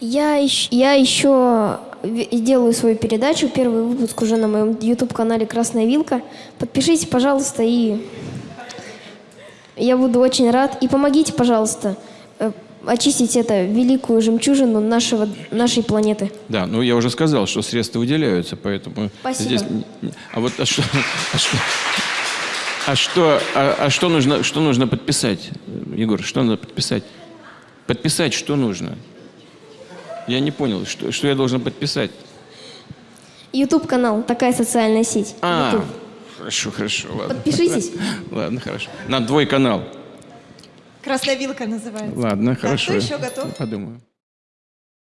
Я, ищ- я еще делаю свою передачу. Первый выпуск уже на моем YouTube-канале «Красная вилка». Подпишитесь, пожалуйста, и я буду очень рад. И помогите, пожалуйста, э, очистить это великую жемчужину нашего, нашей планеты. Да, ну я уже сказал, что средства выделяются, поэтому Спасибо. здесь. А вот а что, а что, а что, а- а что нужно, что нужно подписать, Егор? Что надо подписать? Подписать что нужно? Я не понял, что, что я должен подписать? YouTube-канал, такая социальная сеть. А, YouTube. хорошо, хорошо, ладно. Подпишитесь. Ладно, хорошо. На твой канал. Красная вилка называется. Ладно, хорошо. кто еще готов? Подумаю.